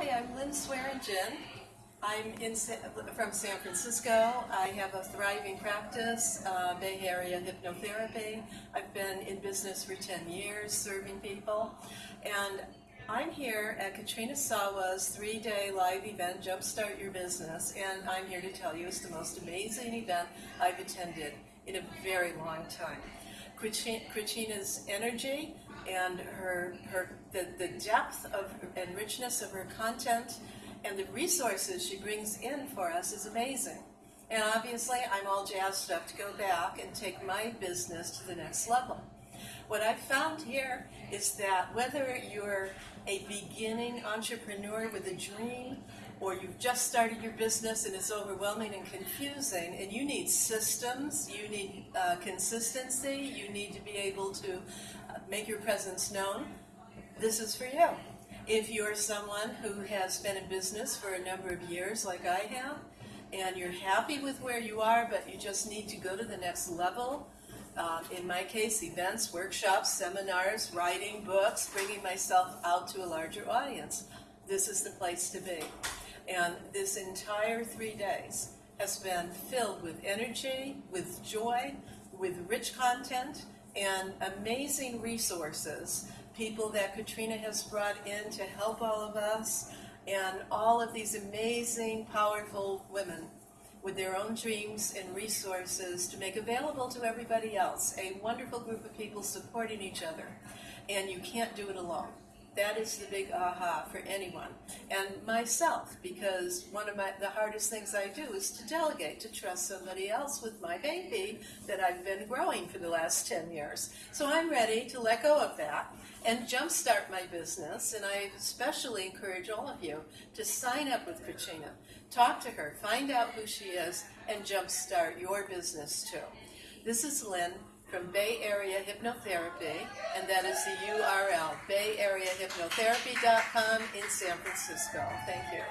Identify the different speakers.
Speaker 1: Hi, I'm Lynn Swearingen. I'm in from San Francisco. I have a thriving practice, uh, Bay Area hypnotherapy. I've been in business for 10 years, serving people. And I'm here at Katrina Sawa's three day live event, Jumpstart Your Business. And I'm here to tell you it's the most amazing event I've attended in a very long time. Katrina's energy and her, her the, the depth of and richness of her content and the resources she brings in for us is amazing. And obviously, I'm all jazzed up to go back and take my business to the next level. What I've found here is that whether you're a beginning entrepreneur with a dream or you've just started your business and it's overwhelming and confusing and you need systems, you need uh, consistency, you need to be able to uh, make your presence known, this is for you. If you're someone who has been in business for a number of years, like I have, and you're happy with where you are, but you just need to go to the next level, uh, in my case, events, workshops, seminars, writing books, bringing myself out to a larger audience, this is the place to be. And this entire three days has been filled with energy, with joy, with rich content, and amazing resources. People that Katrina has brought in to help all of us, and all of these amazing, powerful women with their own dreams and resources to make available to everybody else. A wonderful group of people supporting each other. And you can't do it alone. That is the big aha for anyone. And myself, because one of my, the hardest things I do is to delegate, to trust somebody else with my baby that I've been growing for the last 10 years. So I'm ready to let go of that and jumpstart my business. And I especially encourage all of you to sign up with Katrina, talk to her, find out who she is, and jumpstart your business too. This is Lynn from Bay Area Hypnotherapy, and that is the URL, bayareahypnotherapy.com in San Francisco. Thank you.